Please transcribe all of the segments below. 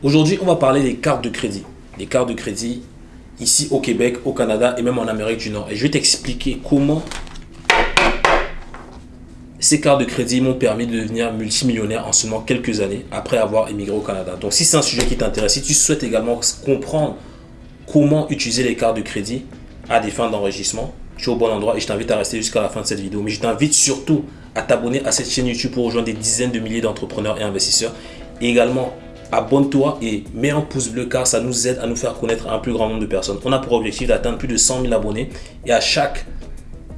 Aujourd'hui, on va parler des cartes de crédit. Les cartes de crédit ici au Québec, au Canada et même en Amérique du Nord. Et je vais t'expliquer comment ces cartes de crédit m'ont permis de devenir multimillionnaire en seulement quelques années après avoir émigré au Canada. Donc si c'est un sujet qui t'intéresse, si tu souhaites également comprendre comment utiliser les cartes de crédit à des fins d'enregistrement, tu es au bon endroit et je t'invite à rester jusqu'à la fin de cette vidéo. Mais je t'invite surtout à t'abonner à cette chaîne YouTube pour rejoindre des dizaines de milliers d'entrepreneurs et investisseurs. Et également, abonne-toi et mets un pouce bleu car ça nous aide à nous faire connaître un plus grand nombre de personnes. On a pour objectif d'atteindre plus de 100 000 abonnés et à chaque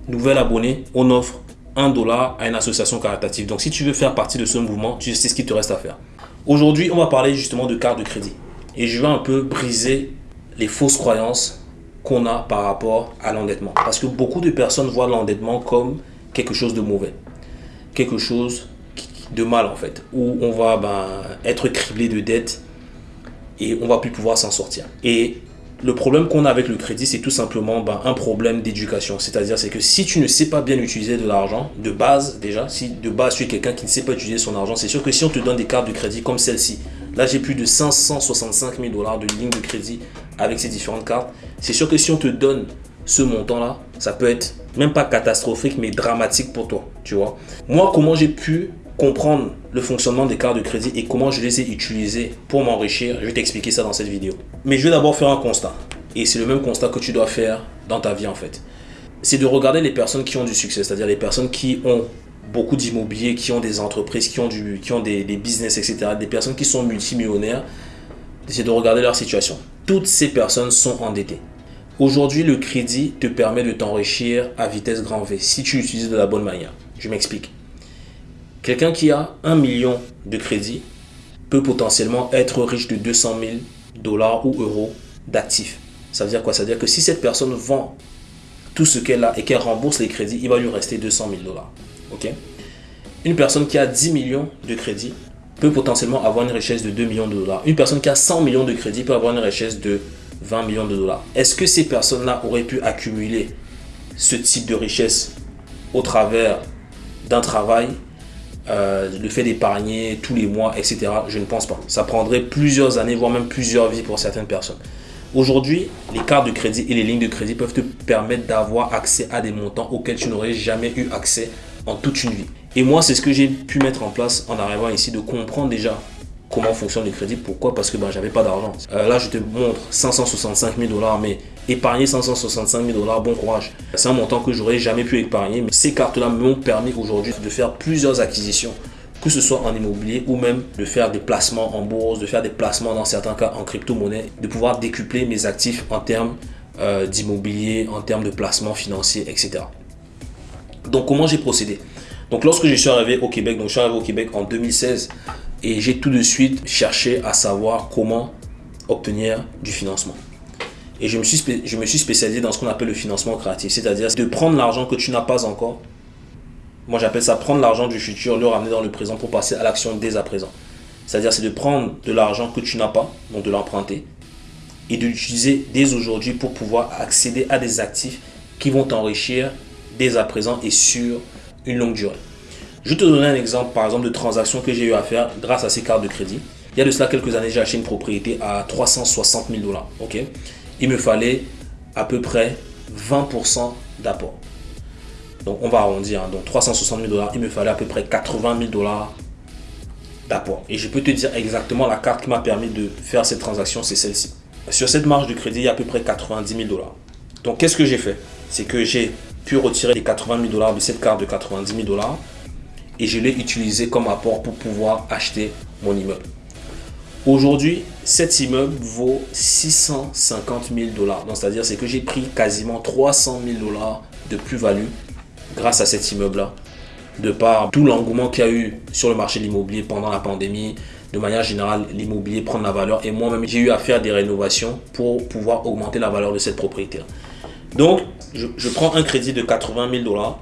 nouvel abonné, on offre un dollar à une association caritative. Donc si tu veux faire partie de ce mouvement, tu sais ce qu'il te reste à faire. Aujourd'hui, on va parler justement de carte de crédit et je vais un peu briser les fausses croyances qu'on a par rapport à l'endettement. Parce que beaucoup de personnes voient l'endettement comme quelque chose de mauvais, quelque chose de mal en fait, où on va ben, être criblé de dettes et on va plus pouvoir s'en sortir. Et le problème qu'on a avec le crédit, c'est tout simplement ben, un problème d'éducation. C'est-à-dire c'est que si tu ne sais pas bien utiliser de l'argent, de base déjà, si de base tu es quelqu'un qui ne sait pas utiliser son argent, c'est sûr que si on te donne des cartes de crédit comme celle-ci, là j'ai plus de 565 000 dollars de ligne de crédit avec ces différentes cartes, c'est sûr que si on te donne ce montant-là, ça peut être même pas catastrophique, mais dramatique pour toi, tu vois. Moi, comment j'ai pu comprendre le fonctionnement des cartes de crédit et comment je les ai utilisées pour m'enrichir, je vais t'expliquer ça dans cette vidéo. Mais je vais d'abord faire un constat. Et c'est le même constat que tu dois faire dans ta vie en fait. C'est de regarder les personnes qui ont du succès, c'est-à-dire les personnes qui ont beaucoup d'immobilier, qui ont des entreprises, qui ont, du, qui ont des, des business, etc. Des personnes qui sont multimillionnaires. C'est de regarder leur situation. Toutes ces personnes sont endettées. Aujourd'hui, le crédit te permet de t'enrichir à vitesse grand V si tu l'utilises de la bonne manière. Je m'explique. Quelqu'un qui a un million de crédit peut potentiellement être riche de 200 000 dollars ou euros d'actifs. Ça veut dire quoi? Ça veut dire que si cette personne vend tout ce qu'elle a et qu'elle rembourse les crédits, il va lui rester 200 000 dollars. Une personne qui a 10 millions de crédits peut potentiellement avoir une richesse de 2 millions de dollars. Une personne qui a 100 millions de crédits peut avoir une richesse de 20 millions de dollars. Est-ce que ces personnes-là auraient pu accumuler ce type de richesse au travers d'un travail euh, le fait d'épargner tous les mois, etc. Je ne pense pas. Ça prendrait plusieurs années, voire même plusieurs vies pour certaines personnes. Aujourd'hui, les cartes de crédit et les lignes de crédit peuvent te permettre d'avoir accès à des montants auxquels tu n'aurais jamais eu accès en toute une vie. Et moi, c'est ce que j'ai pu mettre en place en arrivant ici, de comprendre déjà comment fonctionne le crédit. Pourquoi? Parce que ben, j'avais pas d'argent. Euh, là, je te montre 565 000 dollars, mais épargner 565 000 dollars, bon courage. C'est un montant que j'aurais jamais pu épargner, mais ces cartes-là m'ont permis aujourd'hui de faire plusieurs acquisitions que ce soit en immobilier ou même de faire des placements en bourse, de faire des placements dans certains cas en crypto-monnaie, de pouvoir décupler mes actifs en termes euh, d'immobilier, en termes de placement financier, etc. Donc comment j'ai procédé? Donc lorsque je suis arrivé au Québec, donc je suis arrivé au Québec en 2016, et j'ai tout de suite cherché à savoir comment obtenir du financement. Et je me suis, je spécialisé dans ce qu'on appelle le financement créatif, c'est-à-dire de prendre l'argent que tu n'as pas encore. Moi, j'appelle ça prendre l'argent du futur, le ramener dans le présent pour passer à l'action dès à présent. C'est-à-dire, c'est de prendre de l'argent que tu n'as pas, donc de l'emprunter, et de l'utiliser dès aujourd'hui pour pouvoir accéder à des actifs qui vont t'enrichir dès à présent et sur une longue durée. Je te donner un exemple, par exemple, de transaction que j'ai eu à faire grâce à ces cartes de crédit. Il y a de cela quelques années, j'ai acheté une propriété à 360 000 dollars. ok? Il me fallait à peu près 20% d'apport. Donc, on va arrondir. Hein. Donc, 360 000 dollars, il me fallait à peu près 80 000 dollars d'apport. Et je peux te dire exactement la carte qui m'a permis de faire cette transaction, c'est celle-ci. Sur cette marge de crédit, il y a à peu près 90 000 dollars. Donc, qu'est-ce que j'ai fait? C'est que j'ai pu retirer les 80 000 dollars de cette carte de 90 000 dollars et je l'ai utilisé comme apport pour pouvoir acheter mon immeuble. Aujourd'hui, cet immeuble vaut 650 000 dollars. Donc, c'est-à-dire c'est que j'ai pris quasiment 300 000 dollars de plus-value grâce à cet immeuble-là. De par tout l'engouement qu'il y a eu sur le marché de l'immobilier pendant la pandémie, de manière générale, l'immobilier prend de la valeur. Et moi-même, j'ai eu à faire des rénovations pour pouvoir augmenter la valeur de cette propriété. Donc, je, je prends un crédit de 80 000 dollars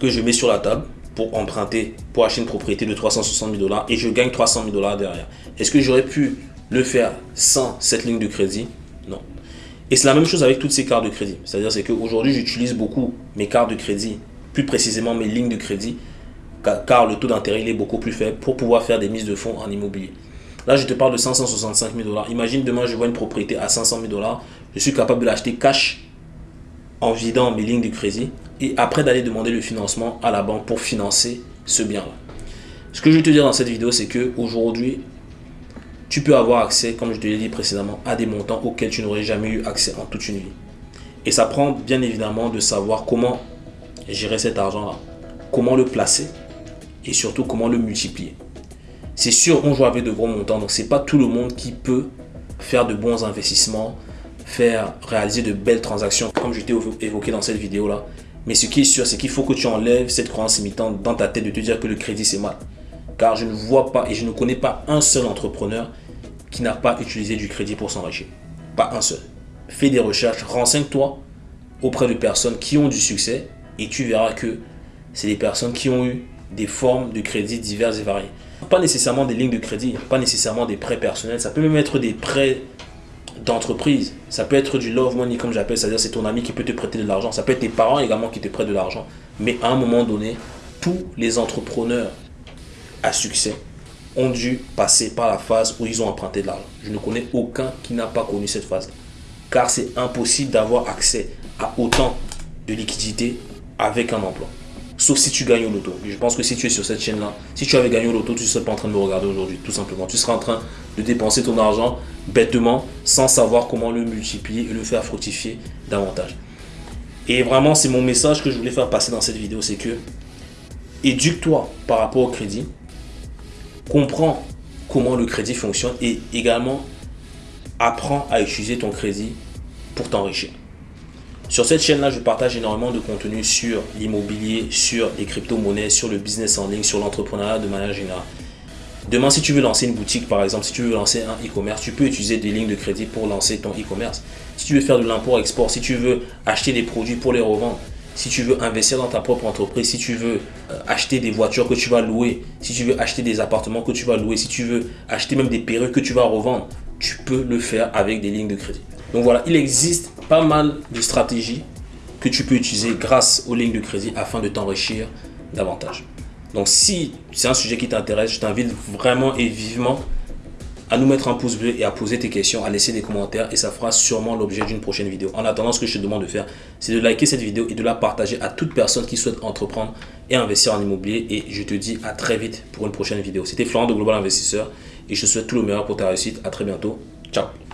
que je mets sur la table pour emprunter, pour acheter une propriété de 360 000 dollars et je gagne 300 000 dollars derrière. Est-ce que j'aurais pu le faire sans cette ligne de crédit? Non. Et c'est la même chose avec toutes ces cartes de crédit. C'est-à-dire c'est qu'aujourd'hui, j'utilise beaucoup mes cartes de crédit, plus précisément mes lignes de crédit, car le taux d'intérêt est beaucoup plus faible pour pouvoir faire des mises de fonds en immobilier. Là, je te parle de 565 000 dollars. Imagine demain, je vois une propriété à 500 000 dollars. Je suis capable de l'acheter cash en vidant mes lignes de crédit et après d'aller demander le financement à la banque pour financer ce bien-là. Ce que je veux te dire dans cette vidéo, c'est que aujourd'hui, tu peux avoir accès, comme je te l'ai dit précédemment, à des montants auxquels tu n'aurais jamais eu accès en toute une vie. Et ça prend bien évidemment de savoir comment gérer cet argent-là, comment le placer et surtout comment le multiplier. C'est sûr, on joue avec de gros montants, donc c'est pas tout le monde qui peut faire de bons investissements, faire réaliser de belles transactions, comme je t'ai évoqué dans cette vidéo-là. Mais ce qui est sûr, c'est qu'il faut que tu enlèves cette croyance limitante dans ta tête de te dire que le crédit c'est mal. Car je ne vois pas et je ne connais pas un seul entrepreneur qui n'a pas utilisé du crédit pour s'enrichir. Pas un seul. Fais des recherches, renseigne-toi auprès de personnes qui ont du succès et tu verras que c'est des personnes qui ont eu des formes de crédit diverses et variées. Pas nécessairement des lignes de crédit, pas nécessairement des prêts personnels, ça peut même être des prêts d'entreprise. Ça peut être du love money comme j'appelle, c'est-à-dire c'est ton ami qui peut te prêter de l'argent. Ça peut être tes parents également qui te prêtent de l'argent. Mais à un moment donné, tous les entrepreneurs à succès ont dû passer par la phase où ils ont emprunté de l'argent. Je ne connais aucun qui n'a pas connu cette phase. Car c'est impossible d'avoir accès à autant de liquidités avec un emploi. Sauf si tu gagnes au loto. Je pense que si tu es sur cette chaîne-là, si tu avais gagné au loto, tu ne serais pas en train de me regarder aujourd'hui, tout simplement. Tu serais en train de dépenser ton argent bêtement, sans savoir comment le multiplier et le faire fructifier davantage. Et vraiment, c'est mon message que je voulais faire passer dans cette vidéo, c'est que éduque-toi par rapport au crédit, comprends comment le crédit fonctionne et également apprends à utiliser ton crédit pour t'enrichir. Sur cette chaîne-là, je partage énormément de contenu sur l'immobilier, sur les crypto-monnaies, sur le business en ligne, sur l'entrepreneuriat de manière générale. Demain, si tu veux lancer une boutique, par exemple, si tu veux lancer un e-commerce, tu peux utiliser des lignes de crédit pour lancer ton e-commerce. Si tu veux faire de l'import-export, si tu veux acheter des produits pour les revendre, si tu veux investir dans ta propre entreprise, si tu veux euh, acheter des voitures que tu vas louer, si tu veux acheter des appartements que tu vas louer, si tu veux acheter même des perruques que tu vas revendre, tu peux le faire avec des lignes de crédit. Donc voilà, il existe pas mal de stratégies que tu peux utiliser grâce aux lignes de crédit afin de t'enrichir davantage. Donc si c'est un sujet qui t'intéresse, je t'invite vraiment et vivement à nous mettre un pouce bleu et à poser tes questions, à laisser des commentaires et ça fera sûrement l'objet d'une prochaine vidéo. En attendant, ce que je te demande de faire, c'est de liker cette vidéo et de la partager à toute personne qui souhaite entreprendre et investir en immobilier. Et je te dis à très vite pour une prochaine vidéo. C'était Florent de Global Investisseur et je te souhaite tout le meilleur pour ta réussite. À très bientôt. Ciao